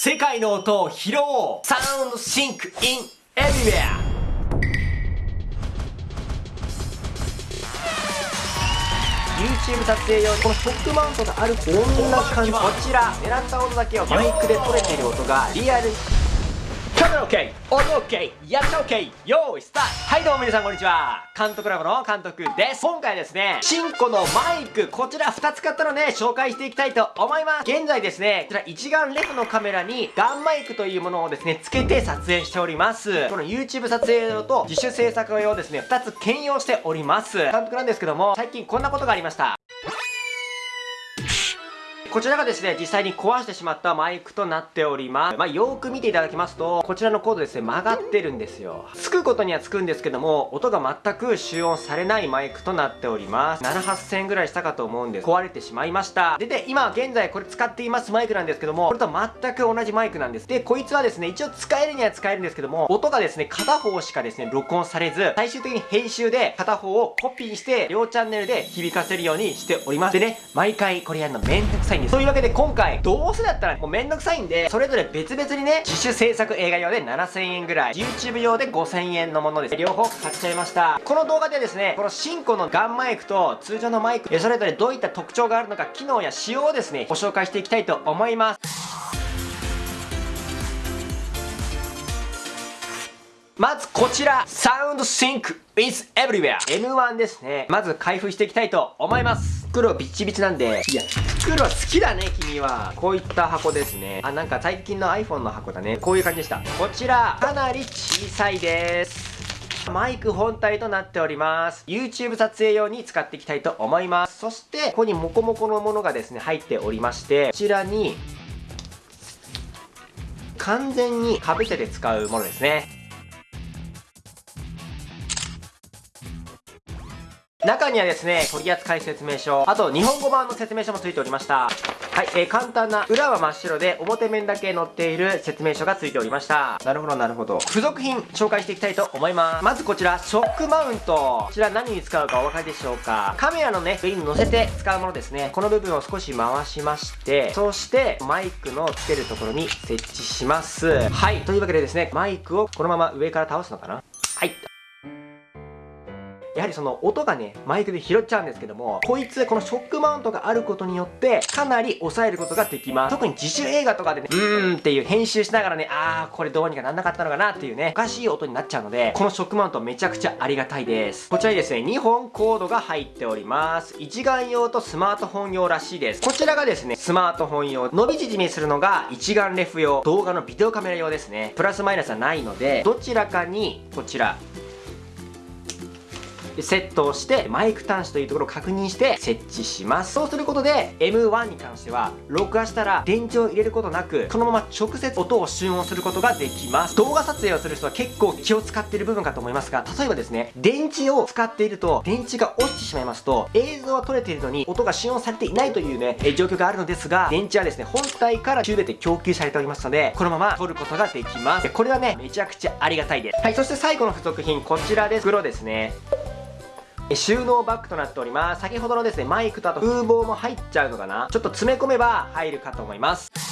世界の音を拾おう。サウンドシンクインエビウェア。YouTube 撮影用このショックマウントがあるこんな感じ。こちら狙った音だけをマイクで取れている音がリアル。カメラ OK 音 OK やった OK 用意スタート。はいどうも皆さんこんにちは。監督ラボの監督です。今回ですね新コのマイクこちら2つ買ったので紹介していきたいと思います。現在ですねこちら一眼レフのカメラにガンマイクというものをですねつけて撮影しております。この YouTube 撮影用と自主制作用ですね2つ兼用しております。監督なんですけども最近こんなことがありました。こちらがですね、実際に壊してしまったマイクとなっております。まあ、よーく見ていただきますと、こちらのコードですね、曲がってるんですよ。つくことにはつくんですけども、音が全く集音されないマイクとなっております。7、8000円ぐらいしたかと思うんです。壊れてしまいました。で、で、今現在これ使っていますマイクなんですけども、これと全く同じマイクなんです。で、こいつはですね、一応使えるには使えるんですけども、音がですね、片方しかですね、録音されず、最終的に編集で片方をコピーして、両チャンネルで響かせるようにしております。でね、毎回これやるのめんどくさいんです。というわけで今回、どうせだったらもうめんどくさいんで、それぞれ別々にね、自主制作映画用で7000円ぐらい、YouTube 用で5000円のものです。両方買っちゃいました。この動画でですね、この新コのガンマイクと通常のマイク、それぞれどういった特徴があるのか、機能や仕様をですね、ご紹介していきたいと思います。まずこちら、サウンドシンク is everywhere M1 ですね。まず開封していきたいと思います。袋ビッチビチなんで、いや、袋好きだね、君は。こういった箱ですね。あ、なんか最近の iPhone の箱だね。こういう感じでした。こちら、かなり小さいです。マイク本体となっております。YouTube 撮影用に使っていきたいと思います。そして、ここにモコモコのものがですね、入っておりまして、こちらに、完全に被せて使うものですね。中にはですね、取扱説明書、あと日本語版の説明書もついておりました。はい、えー、簡単な、裏は真っ白で表面だけ載っている説明書がついておりました。なるほど、なるほど。付属品、紹介していきたいと思います。まずこちら、ショックマウント。こちら何に使うかお分かりでしょうかカメラのね、上に乗せて使うものですね。この部分を少し回しまして、そして、マイクのつけるところに設置します。はい、というわけでですね、マイクをこのまま上から倒すのかなはい、やはりその音がね、マイクで拾っちゃうんですけども、こいつ、このショックマウントがあることによって、かなり抑えることができます。特に自主映画とかでね、うーんっていう編集しながらね、あー、これどうにかなんなかったのかなっていうね、おかしい音になっちゃうので、このショックマウントめちゃくちゃありがたいです。こちらにですね、2本コードが入っております。一眼用とスマートフォン用らしいです。こちらがですね、スマートフォン用、伸び縮みするのが一眼レフ用、動画のビデオカメラ用ですね。プラスマイナスはないので、どちらかに、こちら、セットをしてマイク端子というところを確認して設置します。そうすることで M1 に関しては録画したら電池を入れることなくそのまま直接音を集音することができます。動画撮影をする人は結構気を使っている部分かと思いますが例えばですね電池を使っていると電池が落ちてしまいますと映像は撮れているのに音が集音されていないというね状況があるのですが電池はですね本体から全て供給されておりますのでこのまま撮ることができます。これはねめちゃくちゃありがたいです。はいそして最後の付属品こちらです。袋ですね。収納バッグとなっております。先ほどのですねマイクとあと風防も入っちゃうのかな？ちょっと詰め込めば入るかと思います。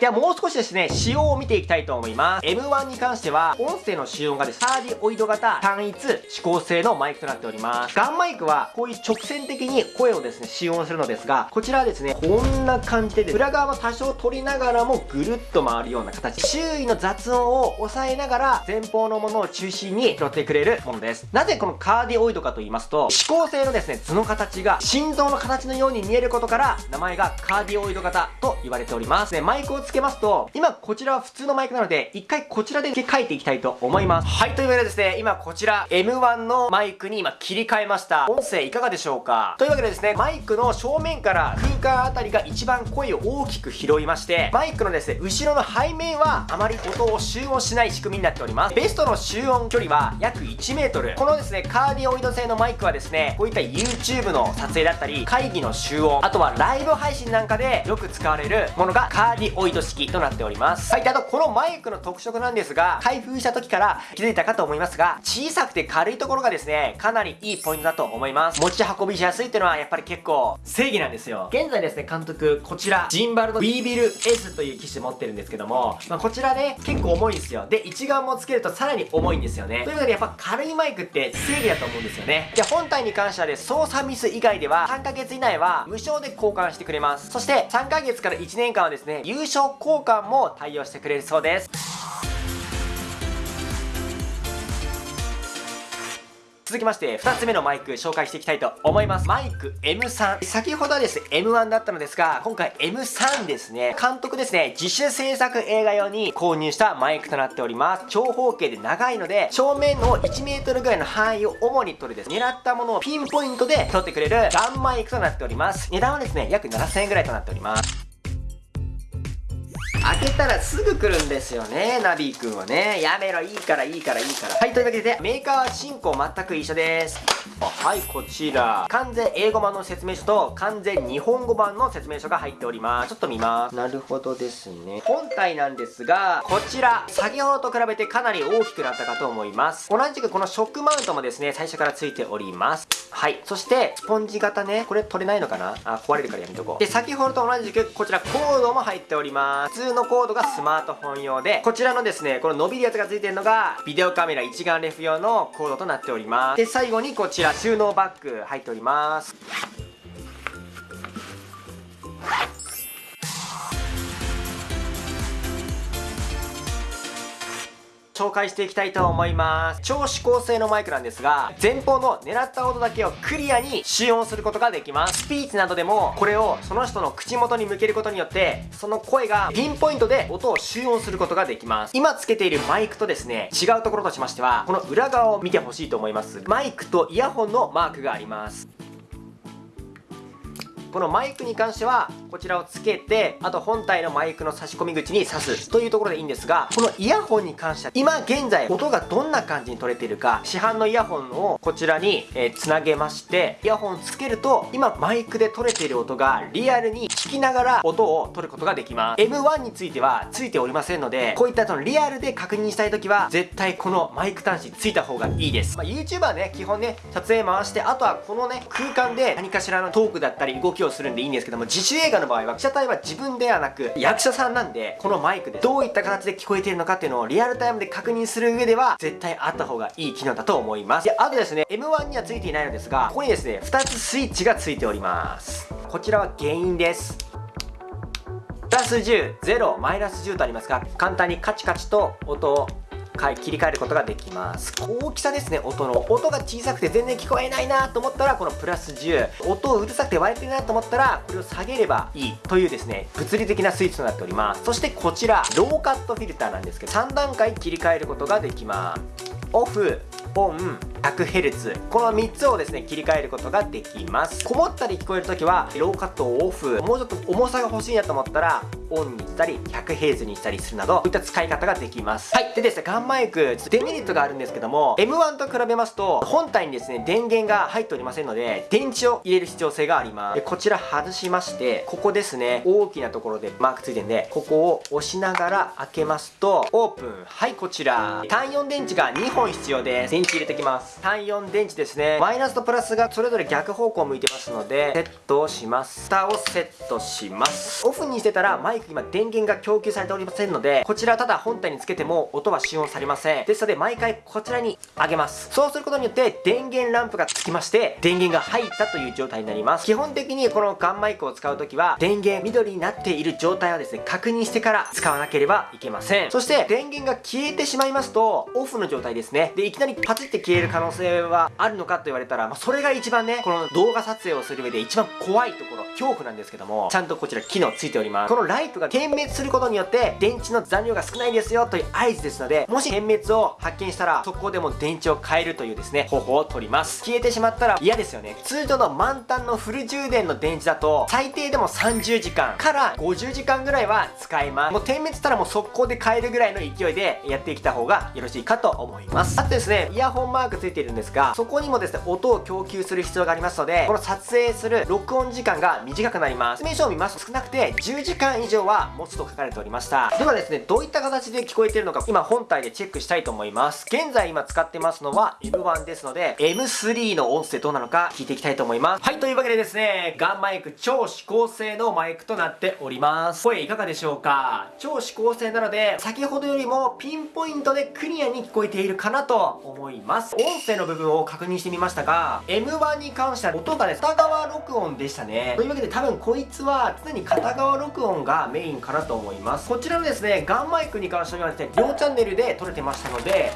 ではもう少しですね、仕様を見ていきたいと思います。M1 に関しては、音声の仕様がです、ねサーディオイド型単一指向性のマイクとなっております。ガンマイクは、こういう直線的に声をですね、使用するのですが、こちらはですね、こんな感じで、裏側は多少取りながらもぐるっと回るような形。周囲の雑音を抑えながら、前方のものを中心に拾ってくれるものです。なぜこのカーディオイドかと言いますと、指向性のですね、図の形が心臓の形のように見えることから、名前がカーディオイド型と言われております。で、マイクをつけますと、今こちらは普通のマイクなので、一回こちらで書いていきたいと思います。はい、というわけでですね、今こちら M1 のマイクに今切り替えました。音声いかがでしょうか？というわけでですね、マイクの正面から空間あたりが一番声を大きく拾いまして、マイクのですね、後ろの背面はあまり音を集音しない仕組みになっております。ベストの集音距離は約1メートル。このですね、カーディオイド製のマイクはですね、こういった YouTube の撮影だったり、会議の集音、あとはライブ配信なんかでよく使われるものがカーディオイドト式となっております。はいであとこのマイクの特色なんですが開封した時から気づいたかと思いますが小さくて軽いところがですねかなりいいポイントだと思います。持ち運びしやすいっていうのはやっぱり結構正義なんですよ。現在ですね監督こちらジンバルの B ビル S という機種持ってるんですけども、まあ、こちらね結構重いんですよ。で一眼もつけるとさらに重いんですよね。ということでやっぱ軽いマイクって正義だと思うんですよね。で本体に関してはで操作ミス以外では3ヶ月以内は無償で交換してくれます。そして3ヶ月から1年間はですね優勝交換も対応してくれるそうです。続きまして2つ目のマイク紹介していきたいと思います。マイク M3 先ほどはですね M1 だったのですが今回 M3 ですね。監督ですね自主制作映画用に購入したマイクとなっております。長方形で長いので正面の 1m ぐらいの範囲を主に取るです。狙ったものをピンポイントで取ってくれるガンマイクとなっております。値段はですね約7000円ぐらいとなっております。けたらすぐ来るんですよねナビーくんはね。やめろいいからいいからいいから。はいというわけでメーカーは進行全く一緒です。はいこちら。完全英語版の説明書と完全日本語版の説明書が入っております。ちょっと見ます。なるほどですね。本体なんですがこちら。先ほどと比べてかなり大きくなったかと思います。同じくこのショックマウントもですね最初からついております。はいそしてスポンジ型ね。これ取れないのかな？あ壊れるからやめとこう。で先ほどと同じくこちらコードも入っております。普通のコードがスマートフォン用で、こちらのですね、この伸びるやつが付いてるのが、ビデオカメラ一眼レフ用のコードとなっております。で、最後にこちら収納バッグ入っております。紹介していきたいと思います。超指向性のマイクなんですが前方の狙った音だけをクリアに使用することができます。スピーチなどでもこれをその人の口元に向けることによってその声がピンポイントで音を集音することができます。今つけているマイクとですね違うところとしましてはこの裏側を見てほしいと思います。マイクとイヤホンのマークがあります。このマイクに関してはこちらをつけてあと本体のマイクの差し込み口に挿すというところでいいんですがこのイヤホンに関しては今現在音がどんな感じに取れているか市販のイヤホンをこちらに、えー、つなげましてイヤホンつけると今マイクで取れている音がリアルに聞きながら音を取ることができます。M1 についてはついておりませんのでこういったそのリアルで確認したい時は絶対このマイク端子ついた方がいいです、まあ、YouTuber ね基本ね撮影回してあとはこのね空間で何かしらのトークだったり動きををするんでいいんですけども自主映画の場合は被写体は自分ではなく役者さんなんでこのマイクでどういった形で聞こえているのかっていうのをリアルタイムで確認する上では絶対あった方がいい機能だと思います。であとですね M1 にはついていないのですがここにですね2つスイッチがついております。こちらは原因ですプラス10、0、マイナス10とありますが、簡単にカチカチと音を切り替えることができます。大きさですね音の。音が小さくて全然聞こえないなと思ったらこのプラス10音をうるさくて割れてるなと思ったらこれを下げればいいというですね物理的なスイッチとなっております。そしてこちらローカットフィルターなんですけど3段階切り替えることができます。オフオン。100Hz この3つをですね切り替えることができます。こもったり聞こえる時はローカットをオフ。もうちょっと重さが欲しいなと思ったらオンにしたり 100Hz にしたりするなどこういった使い方ができます。はい。でですねガンマイクデメリットがあるんですけども M1 と比べますと本体にですね電源が入っておりませんので電池を入れる必要性があります。でこちら外しましてここですね大きなところでマークついてるんでここを押しながら開けますとオープン。はいこちら。単4電池が2本必要です。電池入れてきます単4電池ですね。マイナスとプラスがそれぞれ逆方向向いてますのでセットをします。蓋をセットします。オフにしてたらマイク今電源が供給されておりませんのでこちらただ本体につけても音は使用されません。ですので毎回こちらに上げます。そうすることによって電源ランプがつきまして電源が入ったという状態になります。基本的にこのガンマイクを使う時は電源緑になっている状態をですね確認してから使わなければいけません。そして電源が消えてしまいますとオフの状態ですね。でいきなりパチって消える可能能性はあるのかと言われたら、まあ、それが一番ねこの動画撮影をする上で一番怖いところ恐怖なんですけどもちゃんとこちら機能ついております。このライトが点滅することによって電池の残量が少ないですよという合図ですのでもし点滅を発見したらそこでも電池を変えるというですね方法を取ります。消えてしまったら嫌ですよね。通常の満タンのフル充電の電池だと最低でも30時間から50時間ぐらいは使えます。もう点滅したらもう速攻で変えるぐらいの勢いでやってきた方がよろしいかと思います。あとですねイヤホンマークついてているんですがそこにもですね音を供給する必要がありますのでこの撮影する録音時間が短くなります。説明書を見ますと少なくて10時間以上は持つと書かれておりました。ではですねどういった形で聞こえているのか今本体でチェックしたいと思います。現在今使ってますのは M1 ですので M3 の音声どうなのか聞いていきたいと思います。はいというわけでですねガンマイク超指向性のマイクとなっております。声いかがでしょうか？超指向性なので先ほどよりもピンポイントでクリアに聞こえているかなと思います。音声の部分を確認してみましたが M1 に関しては音がね片側録音でしたね。というわけで多分こいつは常に片側録音がメインかなと思います。こちらのですねガンマイクに関してはですね両チャンネルで撮れてましたので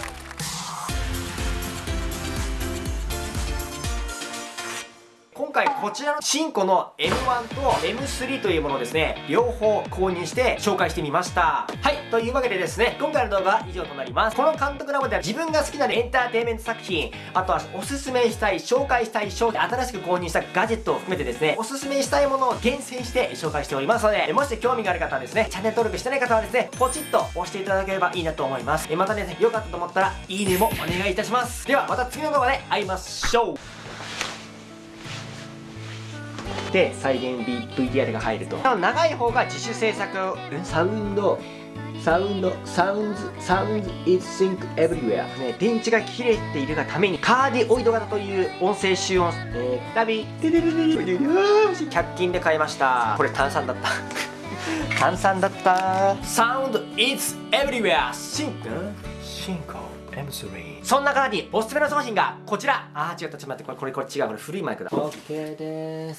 回こちらの新古の M1 と M3 というものをですね両方購入して紹介してみました。はいというわけでですね今回の動画は以上となります。この監督ラボでは自分が好きなエンターテインメント作品あとはおすすめしたい紹介したい商品新しく購入したガジェットを含めてですねおすすめしたいものを厳選して紹介しておりますのでもし興味がある方はですねチャンネル登録してない方はですねポチッと押していただければいいなと思います。またね良かったと思ったらいいねもお願いいたします。ではまた次の動画で会いましょう。で再現 VTR が入ると。長い方が自主制作。サウンド。サウンド。サウンズ。サウンズ is sync everywhere ね電池が切れているがためにカーディオイド型という音声集音。えー、旅100均で買いましたこれ炭酸だった炭酸だったサウンド is everywhere シンクシンク M3 そんな方におすすめの商品がこちらあー違ったちょっと待ってこれこれこれ違うこれ古いマイクだ OK です